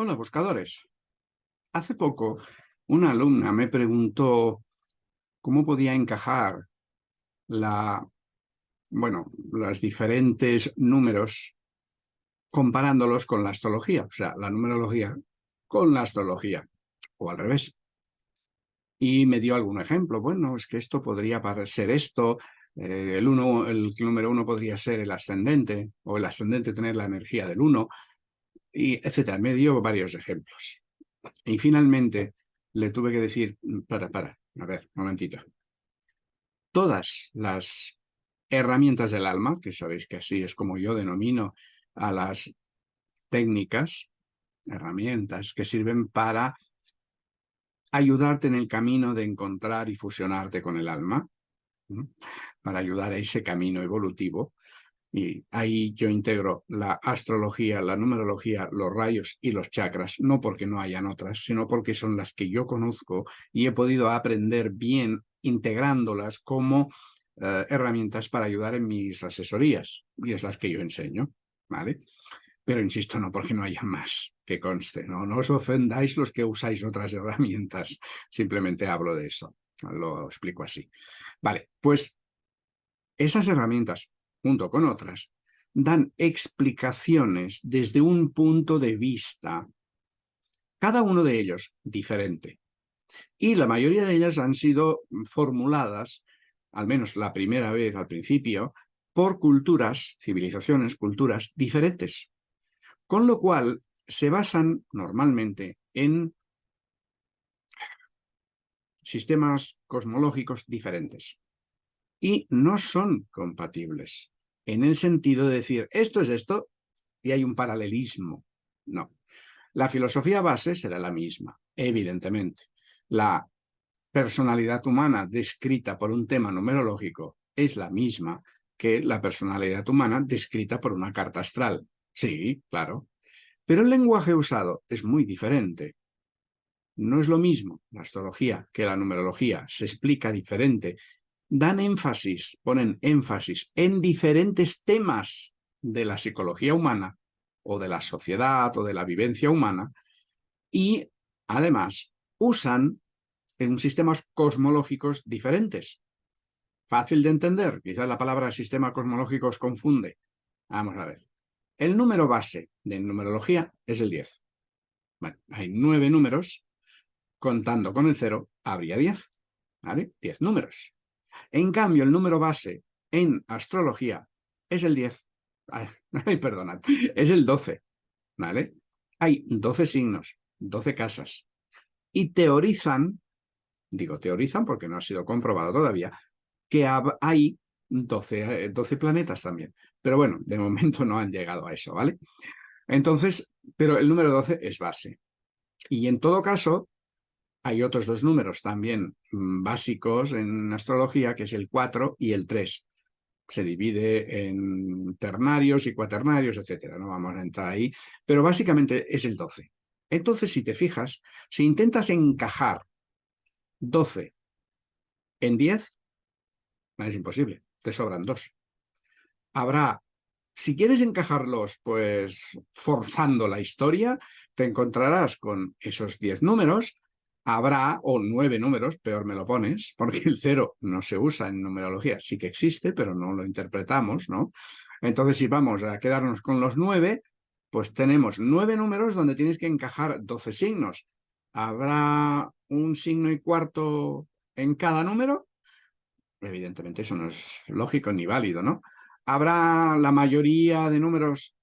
Hola, buscadores. Hace poco, una alumna me preguntó cómo podía encajar la, bueno, los diferentes números comparándolos con la astrología, o sea, la numerología con la astrología, o al revés. Y me dio algún ejemplo. Bueno, es que esto podría ser esto, eh, el, uno, el número uno podría ser el ascendente, o el ascendente tener la energía del uno, y etcétera. Me dio varios ejemplos. Y finalmente le tuve que decir, mm, para, para, a ver, un momentito. Todas las herramientas del alma, que sabéis que así es como yo denomino a las técnicas, herramientas que sirven para ayudarte en el camino de encontrar y fusionarte con el alma, para ayudar a ese camino evolutivo, y ahí yo integro la astrología, la numerología, los rayos y los chakras, no porque no hayan otras, sino porque son las que yo conozco y he podido aprender bien integrándolas como eh, herramientas para ayudar en mis asesorías, y es las que yo enseño, ¿vale? Pero insisto, no porque no haya más, que conste, ¿no? No os ofendáis los que usáis otras herramientas, simplemente hablo de eso, lo explico así. Vale, pues esas herramientas junto con otras, dan explicaciones desde un punto de vista, cada uno de ellos diferente. Y la mayoría de ellas han sido formuladas, al menos la primera vez al principio, por culturas, civilizaciones, culturas diferentes. Con lo cual se basan normalmente en sistemas cosmológicos diferentes y no son compatibles en el sentido de decir esto es esto y hay un paralelismo. No. La filosofía base será la misma, evidentemente. La personalidad humana descrita por un tema numerológico es la misma que la personalidad humana descrita por una carta astral. Sí, claro. Pero el lenguaje usado es muy diferente. No es lo mismo la astrología que la numerología, se explica diferente dan énfasis, ponen énfasis en diferentes temas de la psicología humana o de la sociedad o de la vivencia humana y además usan en sistemas cosmológicos diferentes. Fácil de entender, quizás la palabra sistema cosmológico os confunde. Vamos a ver. El número base de numerología es el 10. Bueno, hay nueve números, contando con el cero habría 10. ¿Vale? 10 números. En cambio, el número base en astrología es el 10. Ay, perdonad, es el 12. ¿Vale? Hay 12 signos, 12 casas. Y teorizan, digo teorizan porque no ha sido comprobado todavía, que hay 12, 12 eh, planetas también. Pero bueno, de momento no han llegado a eso, ¿vale? Entonces, pero el número 12 es base. Y en todo caso, hay otros dos números también mm, básicos en astrología, que es el 4 y el 3. Se divide en ternarios y cuaternarios, etcétera. No vamos a entrar ahí, pero básicamente es el 12. Entonces, si te fijas, si intentas encajar 12 en 10, es imposible, te sobran dos. Habrá, si quieres encajarlos, pues forzando la historia, te encontrarás con esos 10 números, habrá, o nueve números, peor me lo pones, porque el cero no se usa en numerología, sí que existe, pero no lo interpretamos, ¿no? Entonces, si vamos a quedarnos con los nueve, pues tenemos nueve números donde tienes que encajar doce signos. ¿Habrá un signo y cuarto en cada número? Evidentemente eso no es lógico ni válido, ¿no? ¿Habrá la mayoría de números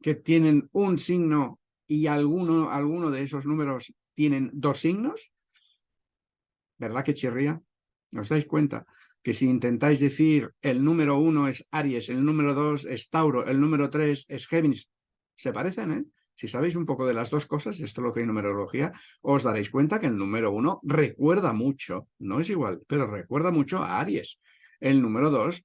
que tienen un signo y alguno, alguno de esos números tienen dos signos, ¿verdad que chirría? ¿Os dais cuenta? Que si intentáis decir el número uno es Aries, el número dos es Tauro, el número tres es Géminis, se parecen, ¿eh? Si sabéis un poco de las dos cosas, astrología y numerología, os daréis cuenta que el número uno recuerda mucho, no es igual, pero recuerda mucho a Aries. El número dos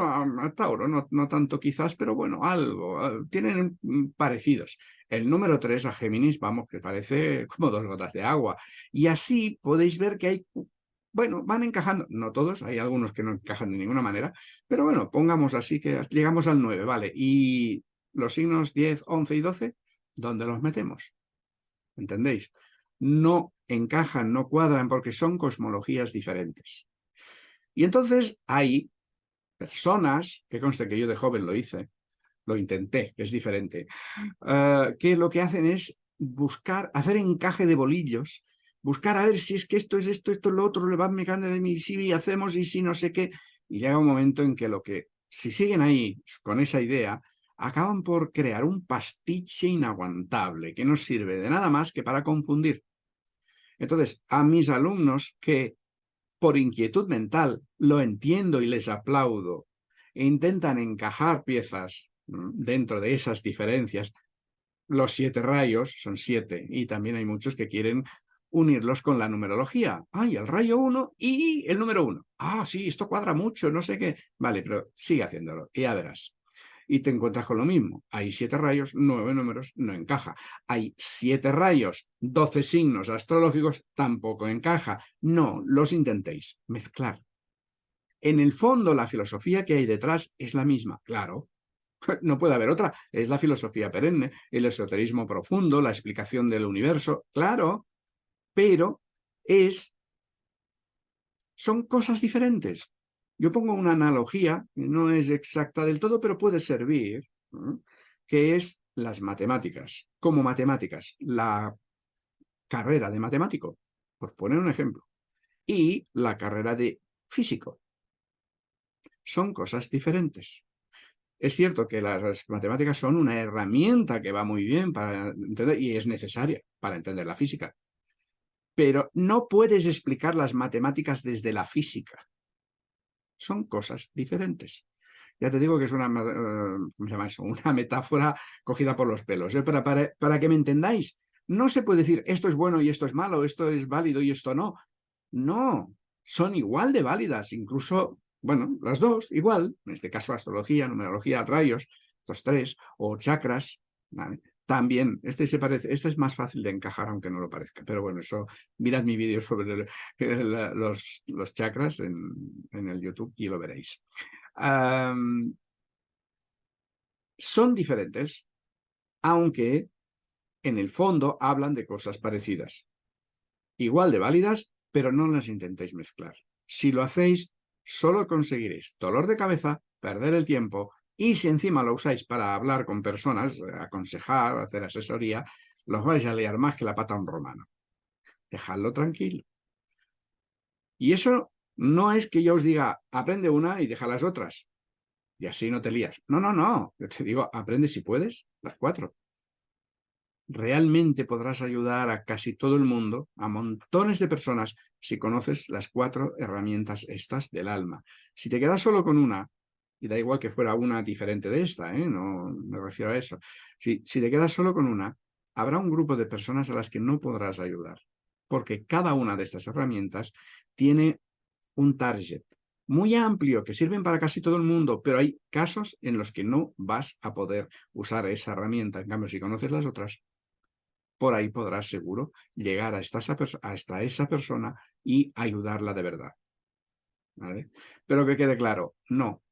a Tauro, no, no, tanto quizás, pero bueno, algo, tienen parecidos. El número 3 a Géminis, vamos, que parece como dos gotas de agua. Y así podéis ver que hay, bueno, van encajando, no todos, hay algunos que no encajan de ninguna manera, pero bueno, pongamos así que llegamos al 9, ¿vale? Y los signos 10, 11 y 12, ¿Dónde los metemos? ¿Entendéis? No encajan, no cuadran porque son cosmologías diferentes. Y entonces hay personas, que conste que yo de joven lo hice, lo intenté, que es diferente, eh, que lo que hacen es buscar, hacer encaje de bolillos, buscar a ver si es que esto es esto, esto es lo otro, le van mecando de mí, si hacemos y si no sé qué, y llega un momento en que lo que, si siguen ahí con esa idea, acaban por crear un pastiche inaguantable que no sirve de nada más que para confundir. Entonces, a mis alumnos que por inquietud mental lo entiendo y les aplaudo e intentan encajar piezas dentro de esas diferencias, los siete rayos son siete y también hay muchos que quieren unirlos con la numerología. Ay, el rayo 1 y el número 1. Ah, sí, esto cuadra mucho, no sé qué. Vale, pero sigue haciéndolo y ya verás. Y te encuentras con lo mismo. Hay siete rayos, nueve números, no encaja. Hay siete rayos, doce signos astrológicos, tampoco encaja. No, los intentéis mezclar. En el fondo, la filosofía que hay detrás es la misma, claro, no puede haber otra. Es la filosofía perenne, el esoterismo profundo, la explicación del universo, claro, pero es, son cosas diferentes. Yo pongo una analogía, no es exacta del todo, pero puede servir, que es las matemáticas. Como matemáticas, la carrera de matemático, por poner un ejemplo, y la carrera de físico. Son cosas diferentes. Es cierto que las matemáticas son una herramienta que va muy bien para entender, y es necesaria para entender la física pero no puedes explicar las matemáticas desde la física. Son cosas diferentes. Ya te digo que es una, eh, ¿cómo se llama una metáfora cogida por los pelos. ¿eh? Para, para, que me entendáis, no se puede decir esto es bueno y esto es malo, esto es válido y esto no. No, son igual de válidas, incluso, bueno, las dos, igual, en este caso astrología, numerología, rayos, estos tres, o chakras. También, este se parece, este es más fácil de encajar aunque no lo parezca, pero bueno, eso, mirad mi vídeo sobre los, los, chakras en, en, el YouTube y lo veréis. son diferentes, aunque en el fondo hablan de cosas parecidas. Igual de válidas, pero no las intentéis mezclar. Si lo hacéis, solo conseguiréis dolor de cabeza, perder el tiempo y si encima lo usáis para hablar con personas, aconsejar, hacer asesoría, los vais a liar más que la pata a un romano. Dejadlo tranquilo. Y eso no es que yo os diga, aprende una y deja las otras. Y así no te lías. No, no, no. Yo te digo, aprende si puedes, las cuatro. Realmente podrás ayudar a casi todo el mundo, a montones de personas, si conoces las cuatro herramientas estas del alma. Si te quedas solo con una, y da igual que fuera una diferente de esta, ¿eh? no me refiero a eso. Si, si te quedas solo con una, habrá un grupo de personas a las que no podrás ayudar, porque cada una de estas herramientas tiene un target muy amplio que sirven para casi todo el mundo, pero hay casos en los que no vas a poder usar esa herramienta. En cambio, si conoces las otras, por ahí podrás seguro llegar hasta esa persona y ayudarla de verdad. Pero que quede claro, no,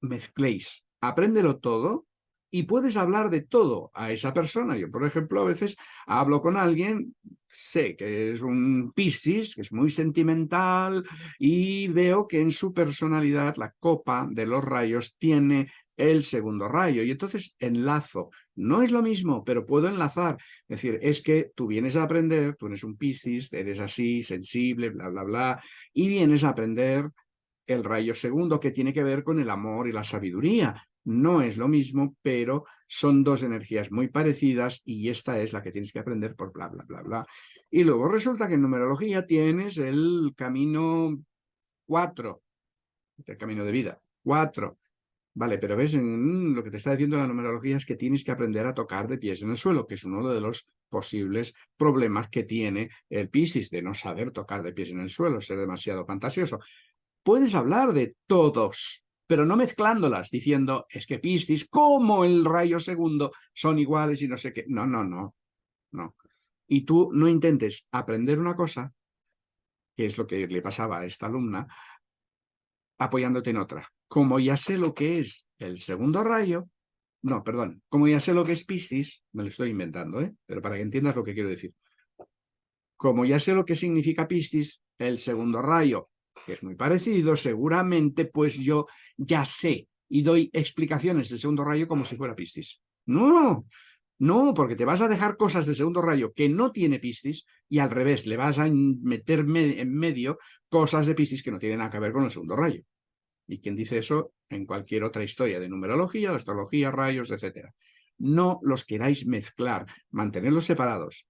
mezcléis. Apréndelo todo y puedes hablar de todo a esa persona. Yo, por ejemplo, a veces hablo con alguien, sé que es un Piscis, que es muy sentimental, y veo que en su personalidad la copa de los rayos tiene el segundo rayo, y entonces enlazo. No es lo mismo, pero puedo enlazar. Es decir, es que tú vienes a aprender, tú eres un Piscis, eres así, sensible, bla, bla, bla, y vienes a aprender el rayo segundo que tiene que ver con el amor y la sabiduría. No es lo mismo, pero son dos energías muy parecidas y esta es la que tienes que aprender por bla, bla, bla, bla. Y luego resulta que en numerología tienes el camino cuatro, el camino de vida, cuatro. Vale, pero ves, en, lo que te está diciendo la numerología es que tienes que aprender a tocar de pies en el suelo, que es uno de los posibles problemas que tiene el Piscis, de no saber tocar de pies en el suelo, ser demasiado fantasioso puedes hablar de todos, pero no mezclándolas, diciendo, es que Piscis, como el rayo segundo, son iguales y no sé qué. No, no, no, no. Y tú no intentes aprender una cosa, que es lo que le pasaba a esta alumna, apoyándote en otra. Como ya sé lo que es el segundo rayo, no, perdón, como ya sé lo que es Piscis, me lo estoy inventando, ¿eh? pero para que entiendas lo que quiero decir. Como ya sé lo que significa Piscis, el segundo rayo, que es muy parecido, seguramente pues yo ya sé y doy explicaciones del segundo rayo como si fuera Piscis. No, no, porque te vas a dejar cosas del segundo rayo que no tiene Piscis y al revés, le vas a meter en medio cosas de Piscis que no tienen nada que ver con el segundo rayo. Y quien dice eso en cualquier otra historia de numerología, de astrología, rayos, etc. No los queráis mezclar, mantenerlos separados.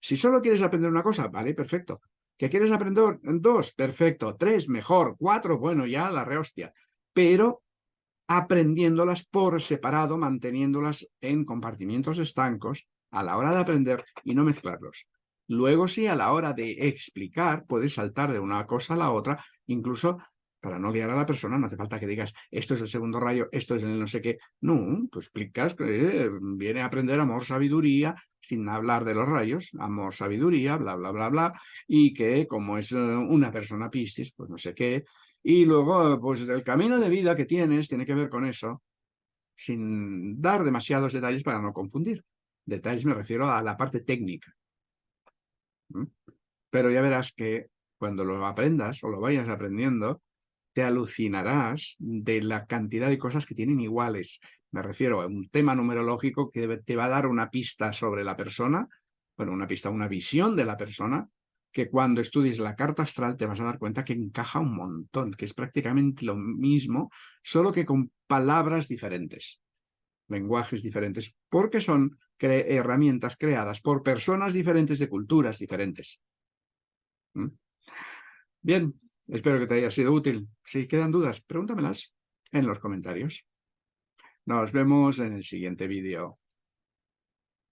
Si solo quieres aprender una cosa, vale, perfecto. ¿Que quieres aprender dos? Perfecto. Tres, mejor. Cuatro, bueno, ya la rehostia. Pero aprendiéndolas por separado, manteniéndolas en compartimientos estancos a la hora de aprender y no mezclarlos. Luego sí, a la hora de explicar, puedes saltar de una cosa a la otra, incluso para no liar a la persona, no hace falta que digas, esto es el segundo rayo, esto es el no sé qué. No, tú explicas que viene a aprender amor, sabiduría, sin hablar de los rayos, amor, sabiduría, bla, bla, bla, bla, y que como es eh, una persona piscis, pues no sé qué, y luego, pues el camino de vida que tienes tiene que ver con eso, sin dar demasiados detalles para no confundir. Detalles me refiero a la parte técnica. ¿Mm? Pero ya verás que cuando lo aprendas o lo vayas aprendiendo, te alucinarás de la cantidad de cosas que tienen iguales. Me refiero a un tema numerológico que te va a dar una pista sobre la persona, bueno, una pista, una visión de la persona, que cuando estudies la carta astral te vas a dar cuenta que encaja un montón, que es prácticamente lo mismo, solo que con palabras diferentes, lenguajes diferentes, porque son herramientas creadas por personas diferentes de culturas diferentes. ¿Mm? Bien, espero que te haya sido útil. Si quedan dudas, pregúntamelas en los comentarios. Nos vemos en el siguiente vídeo.